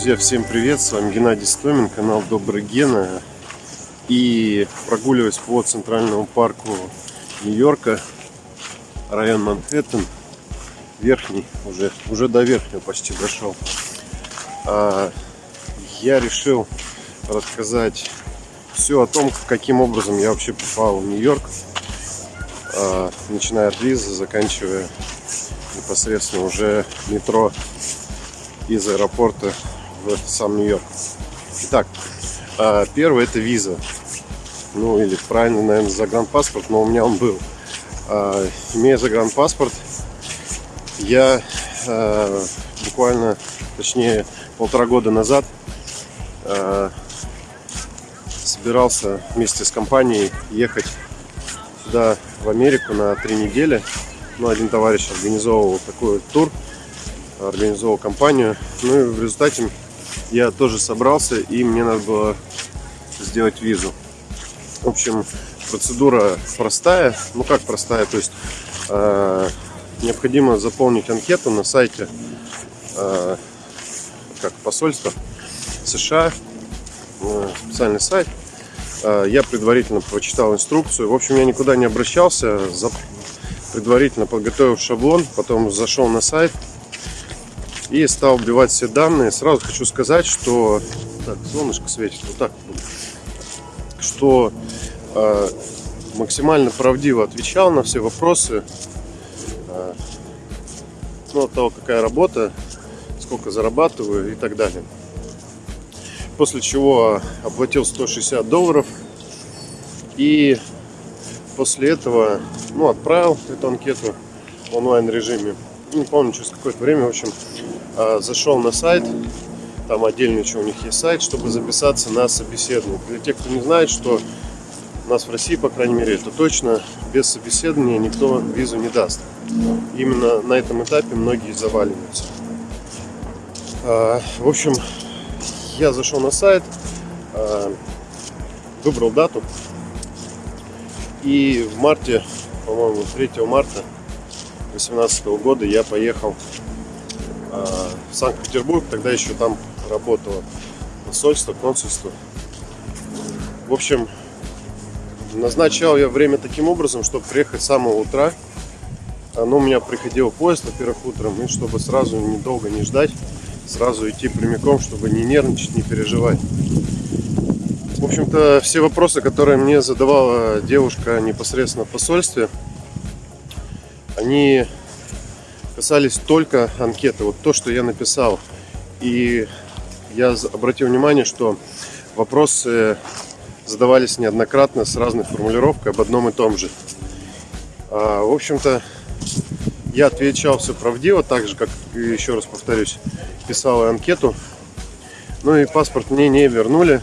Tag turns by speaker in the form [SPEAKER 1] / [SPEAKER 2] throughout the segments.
[SPEAKER 1] Друзья, всем привет! С вами Геннадий Стомин, канал Добрый Гена. И прогуливаясь по Центральному парку Нью-Йорка, район Манхэттен, верхний, уже, уже до верхнего почти дошел, а, я решил рассказать все о том, каким образом я вообще попал в Нью-Йорк, а, начиная от визы, заканчивая непосредственно уже метро из аэропорта в сам Нью-Йорк. Итак, а, первое это виза. Ну или правильно, наверное, загранпаспорт, но у меня он был. А, имея загранпаспорт, я а, буквально, точнее, полтора года назад собирался вместе с компанией ехать сюда, в Америку, на три недели. Ну, один товарищ организовывал такой тур организовал компанию. Ну и в результате я тоже собрался и мне надо было сделать визу. В общем, процедура простая. Ну как простая, то есть э, необходимо заполнить анкету на сайте э, как посольства США, э, специальный сайт. Э, я предварительно прочитал инструкцию. В общем, я никуда не обращался, за, предварительно подготовил шаблон, потом зашел на сайт, и стал вбивать все данные. Сразу хочу сказать, что так, солнышко светит вот так, что э, максимально правдиво отвечал на все вопросы. Э, ну, от того, какая работа, сколько зарабатываю и так далее. После чего оплатил 160 долларов и после этого ну, отправил эту анкету в онлайн режиме. Не помню, через какое-то время, в общем, а, зашел на сайт, там отдельный еще у них есть сайт, чтобы записаться на собеседование. Для тех, кто не знает, что у нас в России, по крайней мере, это точно, без собеседования никто визу не даст. Именно на этом этапе многие заваливаются. А, в общем, я зашел на сайт, а, выбрал дату, и в марте, по-моему, 3 марта 2018 года я поехал в Санкт-Петербург, тогда еще там работало посольство, консульство. В общем, назначал я время таким образом, чтобы приехать с самого утра. Но у меня приходил поезд, во-первых, утром, и чтобы сразу недолго не ждать, сразу идти прямиком, чтобы не нервничать, не переживать. В общем-то, все вопросы, которые мне задавала девушка непосредственно в посольстве, они касались только анкеты. Вот то, что я написал. И я обратил внимание, что вопросы задавались неоднократно с разной формулировкой об одном и том же. А, в общем-то, я отвечал все правдиво, так же, как, еще раз повторюсь, писал анкету. Ну и паспорт мне не вернули.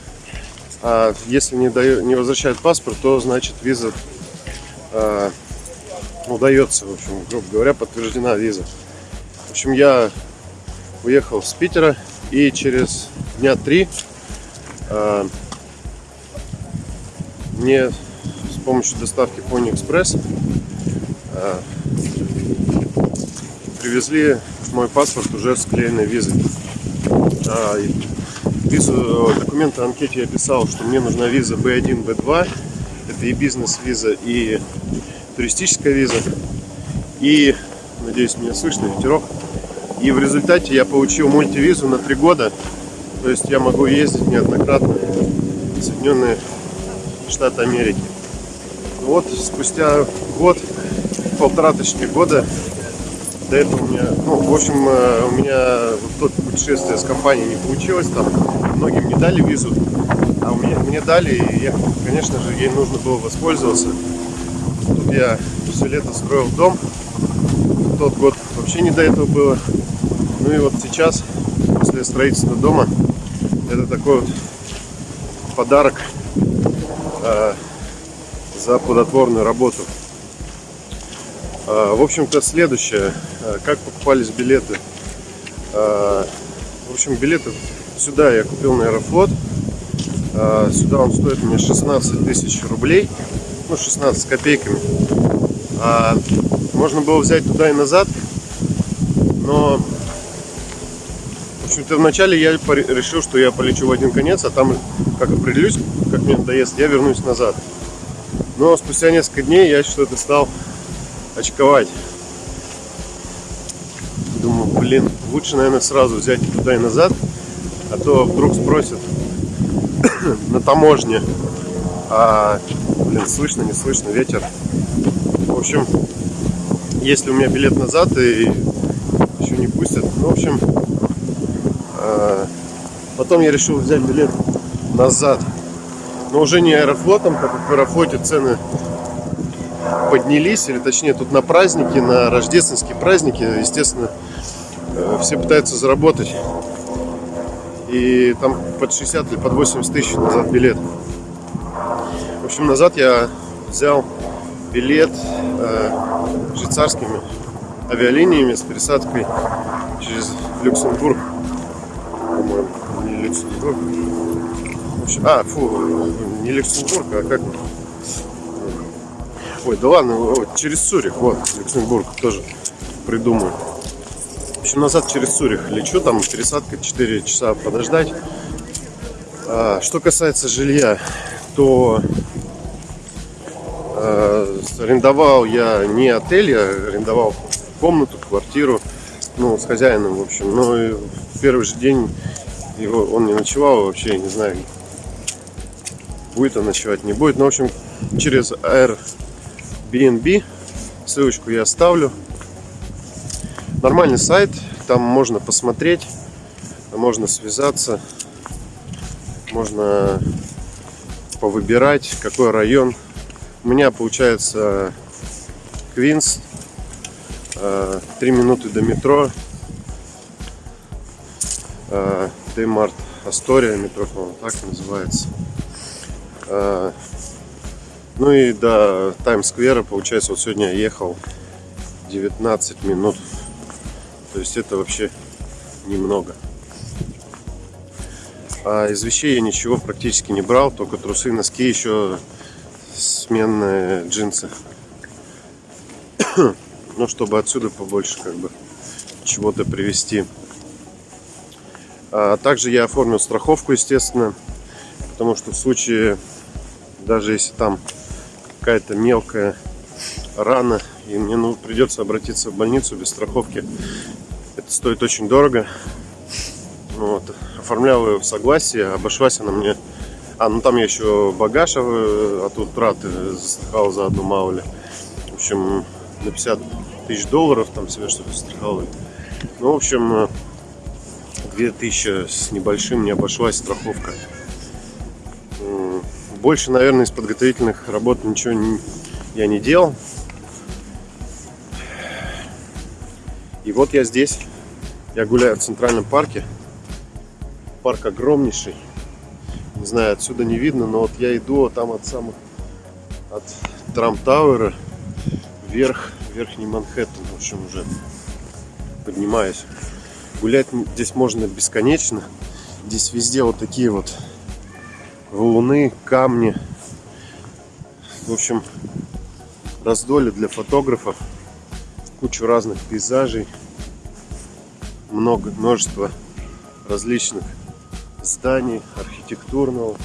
[SPEAKER 1] А если не, даю, не возвращают паспорт, то значит виза а, удается, в общем, грубо говоря, подтверждена виза. В общем, я уехал с Питера и через дня три э, мне с помощью доставки Pony Express э, привезли мой паспорт уже с клеенной визой. А, визу, документы анкете я писал, что мне нужна виза B1, B2. Это и бизнес-виза, и туристическая виза. И, надеюсь, меня слышно, ветерок. И в результате я получил мультивизу на три года. То есть я могу ездить неоднократно в Соединенные Штаты Америки. Ну вот спустя год, полтора точки года, до этого у меня, ну, в общем, э, у меня вот то путешествие с компанией не получилось, там многим не дали визу, а мне, мне дали, и я, конечно же, ей нужно было воспользоваться я все лето строил дом. В тот год вообще не до этого было. Ну и вот сейчас, после строительства дома, это такой вот подарок э, за плодотворную работу. Э, в общем-то, следующее. Э, как покупались билеты? Э, в общем, билеты сюда я купил на Аэрофлот. Э, сюда он стоит мне 16 тысяч рублей ну 16 с копейками. А, можно было взять туда и назад, но В общем-то, вначале я решил, что я полечу в один конец, а там, как определюсь, как мне надоест, я вернусь назад. Но спустя несколько дней я что-то стал очковать. Думаю, блин, лучше, наверное, сразу взять туда и назад, а то вдруг спросят на таможне. А, блин, слышно, не слышно, ветер. В общем, если у меня билет назад и еще не пустят, ну, в общем, а, потом я решил взять билет назад. Но уже не аэрофлотом, как в аэрофлоте цены поднялись, или точнее тут на праздники, на рождественские праздники, естественно, э, все пытаются заработать. И там под 60 или под 80 тысяч назад билет. Общем, назад я взял билет э, швейцарскими авиалиниями с пересадкой через Люксембург по-моему. Не Люксембург. А, фу, не Люксембург, а как? Ой, да ладно, вот, через Цюрих, вот, Люксембург тоже придумаю. В общем, назад через Цюрих лечу, там пересадка 4 часа подождать. А, что касается жилья, то а, арендовал я не отель, я арендовал комнату, квартиру, ну, с хозяином, в общем. Но в первый же день его, он не ночевал вообще, я не знаю, будет он ночевать, не будет. Но, в общем, через Airbnb ссылочку я оставлю. Нормальный сайт, там можно посмотреть, можно связаться, можно повыбирать, какой район. У меня получается Квинс, 3 э, минуты до метро, Деймарт Астория, метро, по-моему, так называется. А, ну и до Таймс-сквера, получается, вот сегодня я ехал 19 минут. То есть это вообще немного. А из вещей я ничего практически не брал, только трусы, носки, еще сменные джинсы. Ну, чтобы отсюда побольше как бы чего-то привезти. А также я оформил страховку, естественно, потому что в случае, даже если там какая-то мелкая рана, и мне ну, придется обратиться в больницу без страховки, это стоит очень дорого. Вот. Оформлял ее в согласии, обошлась она мне... А, ну там я еще багаж а, от утраты застраховал за одну мало ли. В общем, на 50 тысяч долларов там себе что-то страховали. Ну, в общем, 2000 с небольшим не обошлась страховка. Больше, наверное, из подготовительных работ ничего не, я не делал. И вот я здесь. Я гуляю в Центральном парке. Парк огромнейший. Знаю, отсюда не видно, но вот я иду вот там от самых от Трамп Тауэра вверх, верхний Манхэттен, в общем, уже поднимаюсь. Гулять здесь можно бесконечно. Здесь везде вот такие вот валуны, камни. В общем, раздолье для фотографов. Кучу разных пейзажей. Много, множество различных зданий, архитектурного,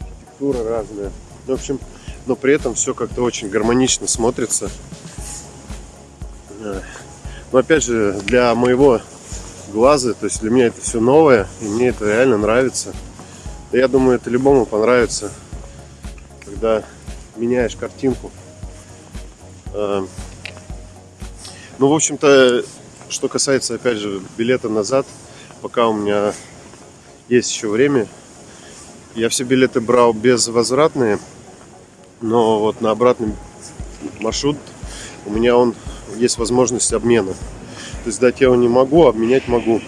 [SPEAKER 1] архитектура разная. В общем, но при этом все как-то очень гармонично смотрится. Но опять же, для моего глаза. То есть для меня это все новое, и мне это реально нравится. Да я думаю, это любому понравится, когда меняешь картинку. А, ну, в общем-то, что касается, опять же, билета назад, пока у меня есть еще время, я все билеты брал безвозвратные, но вот на обратный маршрут у меня он есть возможность обмена. То есть дать я его не могу, обменять могу.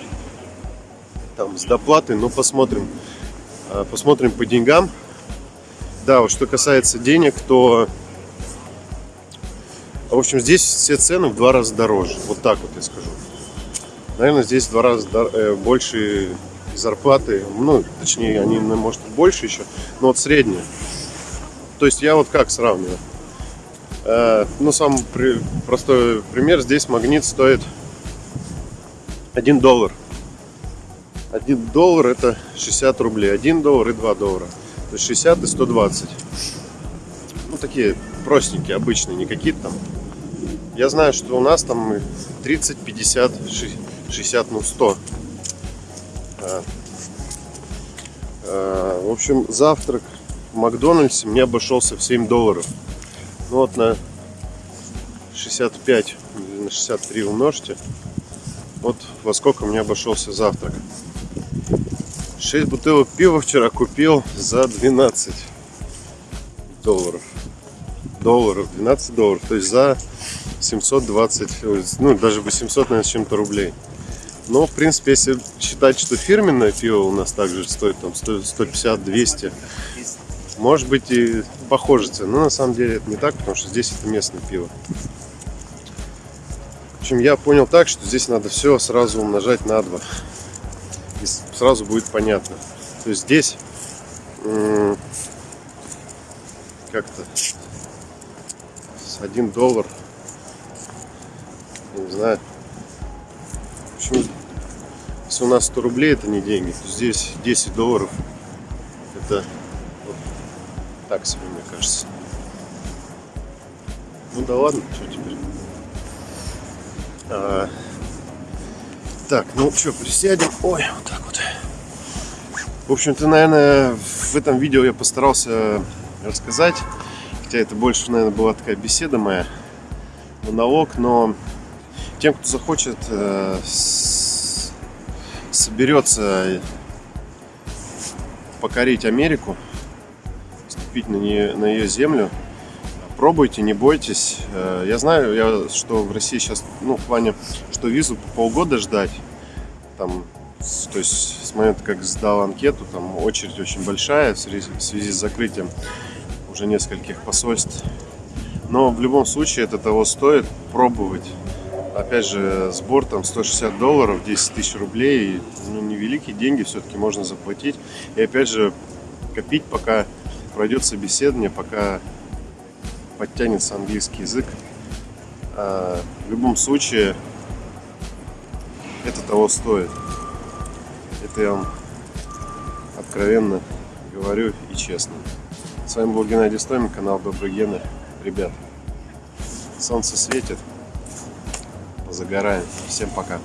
[SPEAKER 1] Там с доплатой, но посмотрим. А, посмотрим по деньгам. Да, вот что касается денег, то в общем, здесь все цены в два раза дороже. Вот так вот я скажу. Наверное, здесь в два раза э, больше зарплаты. Ну, точнее, они, может, больше еще, но вот средние. То есть я вот как сравниваю. Э, ну, самый простой пример. Здесь магнит стоит 1 доллар. 1 доллар это 60 рублей. 1 доллар и 2 доллара. То есть 60 и 120. Ну, такие простенькие, обычные, не какие-то там. Я знаю, что у нас там 30, 50, 60, ну 100. А, в общем, завтрак в Макдональдсе мне обошелся в 7 долларов. Ну вот на 65 или на 63 умножьте. Вот во сколько мне обошелся завтрак. 6 бутылок пива вчера купил за 12 долларов. Долларов, 12 долларов. То есть за 720, ну даже 800, наверное, с чем-то рублей. Но, в принципе, если считать, что фирменное пиво у нас также стоит там 150-200, может быть и похоже цена. Но на самом деле это не так, потому что здесь это местное пиво. В общем, я понял так, что здесь надо все сразу умножать на 2. И сразу будет понятно. То есть здесь как-то 1 доллар не знаю. Общем, если у нас 100 рублей это не деньги, здесь 10 долларов это вот так себе, мне кажется. Ну да ладно, что теперь. А, так, ну что, присядем. Ой, вот так вот. В общем-то, наверное, в этом видео я постарался рассказать. Хотя это больше, наверное, была такая беседа моя, монолог, но тем, кто захочет, э, соберется покорить Америку, ступить на, нее, на ее землю, пробуйте, не бойтесь. Э, я знаю, я, что в России сейчас, ну, в плане, что визу по полгода ждать, там, то есть с момента, как сдал анкету, там очередь очень большая в связи, в связи с закрытием уже нескольких посольств. Но в любом случае это того стоит пробовать опять же, сбор там 160 долларов, 10 тысяч рублей, ну, невеликие деньги все-таки можно заплатить. И опять же, копить, пока пройдет собеседование, пока подтянется английский язык. А в любом случае, это того стоит. Это я вам откровенно говорю и честно. С вами был Геннадий Стомин, канал Добрый Гены. Ребят, солнце светит, загораем. Всем пока.